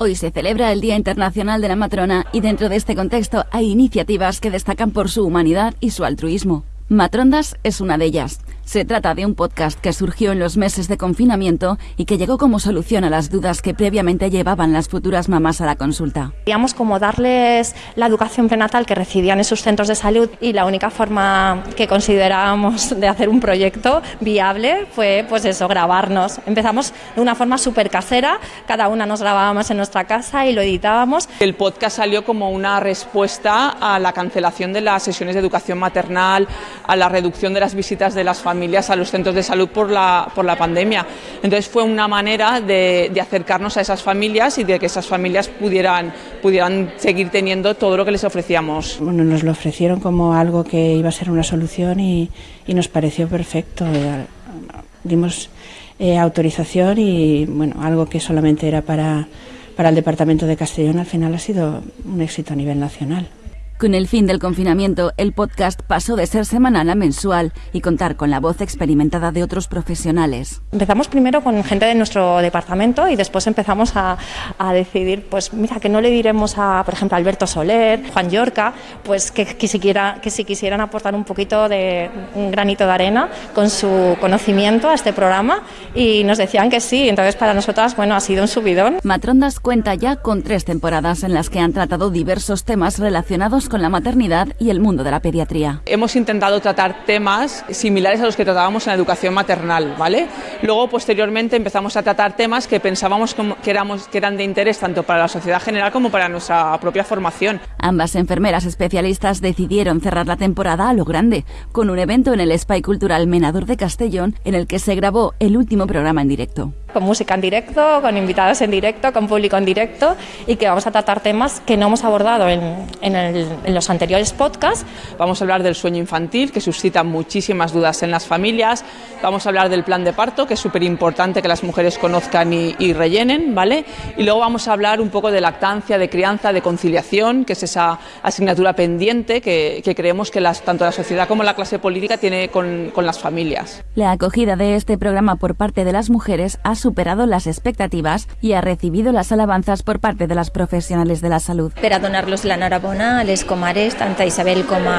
Hoy se celebra el Día Internacional de la Matrona y dentro de este contexto hay iniciativas que destacan por su humanidad y su altruismo. Matrondas es una de ellas. Se trata de un podcast que surgió en los meses de confinamiento y que llegó como solución a las dudas que previamente llevaban las futuras mamás a la consulta. Queríamos como darles la educación prenatal que recibían en sus centros de salud y la única forma que considerábamos de hacer un proyecto viable fue pues eso, grabarnos. Empezamos de una forma súper casera, cada una nos grabábamos en nuestra casa y lo editábamos. El podcast salió como una respuesta a la cancelación de las sesiones de educación maternal, a la reducción de las visitas de las familias a los centros de salud por la, por la pandemia. Entonces fue una manera de, de, acercarnos a esas familias y de que esas familias pudieran, pudieran seguir teniendo todo lo que les ofrecíamos. Bueno, nos lo ofrecieron como algo que iba a ser una solución y, y nos pareció perfecto. Dimos eh, autorización y bueno, algo que solamente era para, para el Departamento de Castellón al final ha sido un éxito a nivel nacional. Con el fin del confinamiento, el podcast pasó de ser semanal a mensual y contar con la voz experimentada de otros profesionales. Empezamos primero con gente de nuestro departamento y después empezamos a, a decidir, pues mira, que no le diremos a, por ejemplo, Alberto Soler, Juan Yorca, pues que, que, si quiera, que si quisieran aportar un poquito de un granito de arena con su conocimiento a este programa y nos decían que sí. Entonces, para nosotras, bueno, ha sido un subidón. Matrondas cuenta ya con tres temporadas en las que han tratado diversos temas relacionados con la maternidad y el mundo de la pediatría. Hemos intentado tratar temas similares a los que tratábamos en la educación maternal, ¿vale? Luego, posteriormente, empezamos a tratar temas que pensábamos que, éramos, que eran de interés tanto para la sociedad general como para nuestra propia formación. Ambas enfermeras especialistas decidieron cerrar la temporada a lo grande, con un evento en el Spy Cultural Menador de Castellón, en el que se grabó el último programa en directo. Con música en directo, con invitados en directo, con público en directo y que vamos a tratar temas que no hemos abordado en, en el en los anteriores podcasts. Vamos a hablar del sueño infantil, que suscita muchísimas dudas en las familias. Vamos a hablar del plan de parto, que es súper importante que las mujeres conozcan y, y, rellenen, ¿vale? Y luego vamos a hablar un poco de lactancia, de crianza, de conciliación, que es esa asignatura pendiente que, que creemos que las, tanto la sociedad como la clase política tiene con, con las familias. La acogida de este programa por parte de las mujeres ha superado las expectativas y ha recibido las alabanzas por parte de las profesionales de la salud. Per a donar-los l'enhorabona a les comares, tant a Isabel com a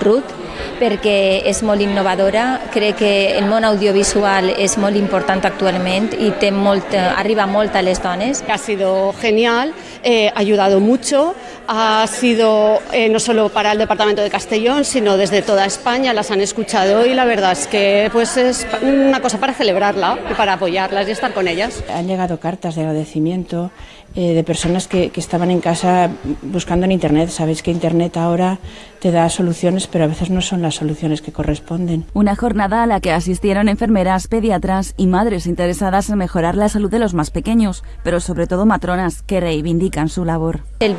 Ruth, perquè és molt innovadora. Crec que el món audiovisual és molt important actualment i té molt, arriba molt a les dones. Ha sido genial, eh, ha ayudado mucho, ha sido eh, no solo para el Departamento de Castellón, sino desde toda España, las han escuchado y la verdad es que pues es una cosa para celebrarla y para apoyarlas y estar con ellas. Han llegado cartas de agradecimiento eh, de personas que, que, estaban en casa buscando en Internet. Sabéis que Internet ahora te da soluciones, pero a veces no son las soluciones que corresponden. Una jornada a la que asistieron enfermeras, pediatras y madres interesadas en mejorar la salud de los más pequeños, pero sobre todo matronas que reivindican su labor. El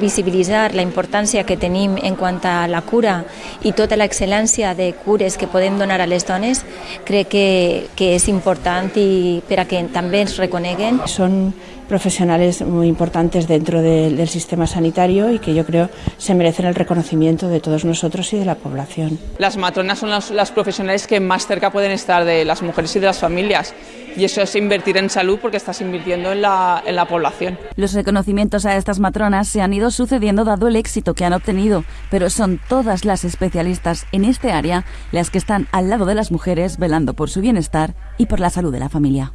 visibilitzar la importància que tenim en quant a la cura i tota l'excel·lència de cures que podem donar a les dones, crec que, que és important i per a que també ens reconeguen. Són profesionales muy importantes dentro de, del sistema sanitario y que yo creo se merecen el reconocimiento de todos nosotros y de la población. Las matronas son las, las profesionales que más cerca pueden estar de las mujeres y de las familias y eso es invertir en salud porque estás invirtiendo en la, en la población. Los reconocimientos a estas matronas se han ido sucediendo dado el éxito que han obtenido, pero son todas las especialistas en este área las que están al lado de las mujeres velando por su bienestar y por la salud de la familia.